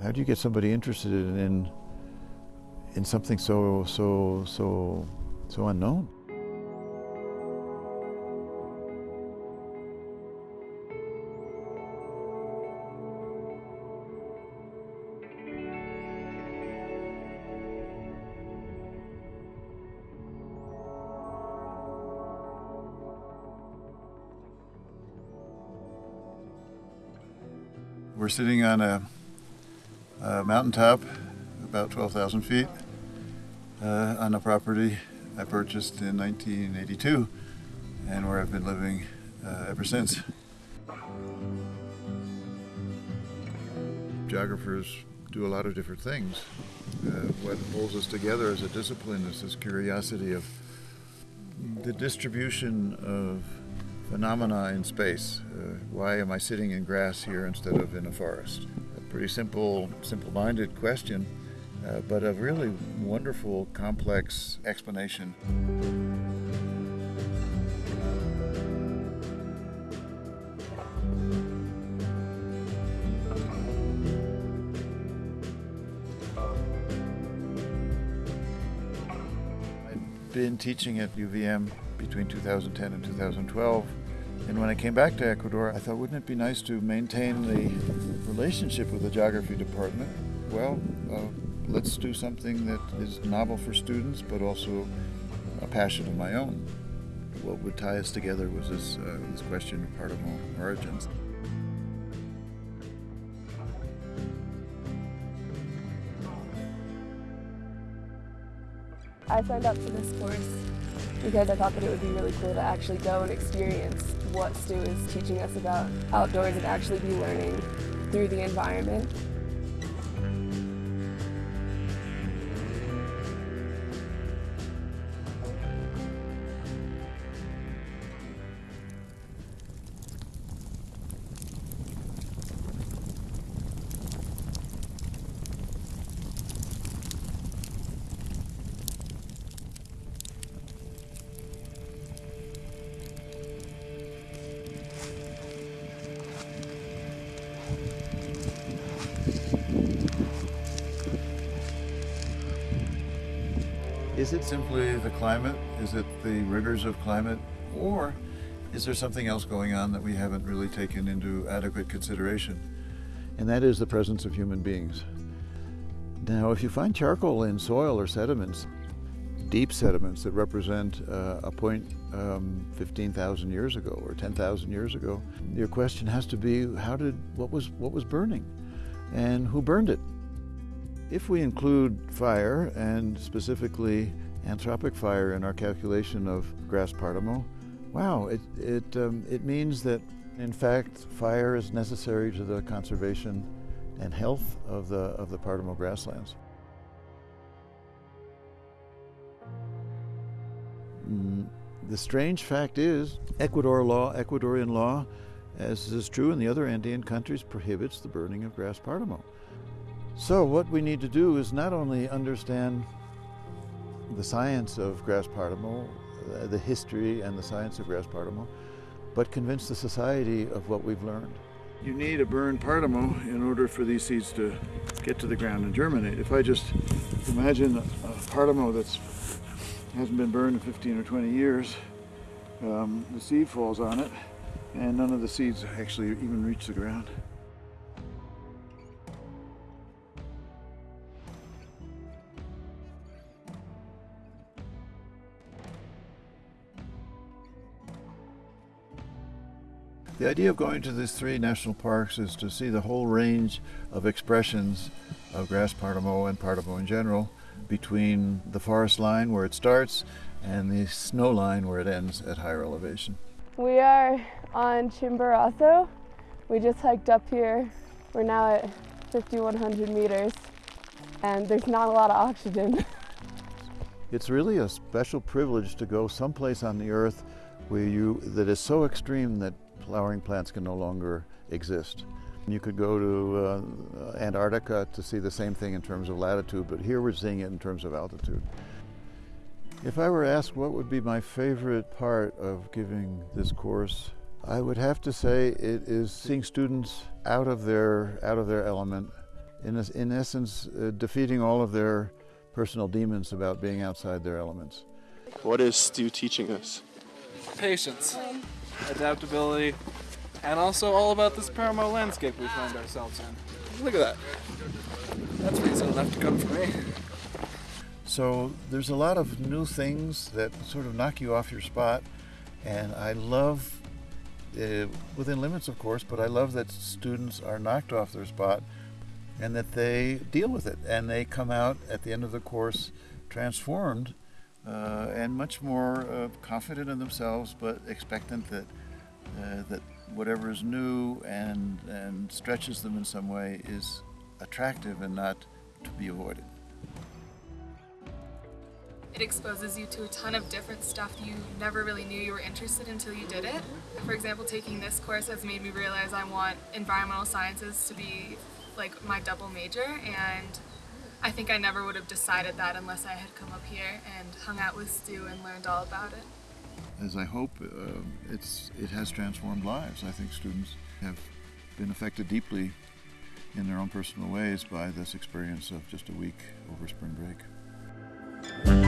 How do you get somebody interested in in something so so so so unknown? We're sitting on a, a mountaintop, about 12,000 feet, uh, on a property I purchased in 1982 and where I've been living uh, ever since. Geographers do a lot of different things. Uh, what holds us together as a discipline is this curiosity of the distribution of phenomena in space. Uh, why am I sitting in grass here instead of in a forest? Pretty simple, simple-minded question, uh, but a really wonderful, complex explanation. I'd been teaching at UVM between 2010 and 2012. And when I came back to Ecuador, I thought, wouldn't it be nice to maintain the relationship with the geography department? Well, uh, let's do something that is novel for students, but also a passion of my own. What would tie us together was this, uh, this question of Paramo origins. I signed up for this course because I thought that it would be really cool to actually go and experience what Stu is teaching us about outdoors and actually be learning through the environment. Is it simply the climate? Is it the rigors of climate? Or is there something else going on that we haven't really taken into adequate consideration? And that is the presence of human beings. Now, if you find charcoal in soil or sediments, deep sediments that represent uh, a point um, 15,000 years ago or 10,000 years ago, your question has to be, how did, what was, what was burning? And who burned it? If we include fire, and specifically anthropic fire in our calculation of grass Paramo, wow, it, it, um, it means that in fact fire is necessary to the conservation and health of the, of the Paramo grasslands. Mm, the strange fact is Ecuador law, Ecuadorian law, as is true in the other Andean countries, prohibits the burning of grass Paramo. So what we need to do is not only understand the science of grass Paramo, uh, the history and the science of grass Paramo, but convince the society of what we've learned. You need a burned Paramo in order for these seeds to get to the ground and germinate. If I just imagine a Paramo that hasn't been burned in 15 or 20 years, um, the seed falls on it and none of the seeds actually even reach the ground. The idea of going to these three national parks is to see the whole range of expressions of grass Paramo and Paramo in general between the forest line where it starts and the snow line where it ends at higher elevation. We are on Chimborazo. We just hiked up here. We're now at 5,100 meters and there's not a lot of oxygen. it's really a special privilege to go someplace on the earth where you, that is so extreme that flowering plants can no longer exist. You could go to uh, Antarctica to see the same thing in terms of latitude, but here we're seeing it in terms of altitude. If I were asked what would be my favorite part of giving this course, I would have to say it is seeing students out of their, out of their element, in, es- in essence, uh, defeating all of their personal demons about being outside their elements. What is Stu teaching us? patience, adaptability, and also all about this Paramo landscape we find ourselves in. Look at that. That's reason enough to come for me. So there's a lot of new things that sort of knock you off your spot, and I love, uh, within limits of course, but I love that students are knocked off their spot and that they deal with it and they come out at the end of the course transformed uh, and much more uh, confident in themselves, but expectant that uh, that whatever is new and and stretches them in some way is attractive and not to be avoided. It exposes you to a ton of different stuff you never really knew you were interested in until you did it. For example, taking this course has made me realize I want environmental sciences to be like my double major and I think I never would have decided that unless I had come up here and hung out with Stu and learned all about it. as I hope uh, it's it has transformed lives. I think students have been affected deeply in their own personal ways by this experience of just a week over spring break.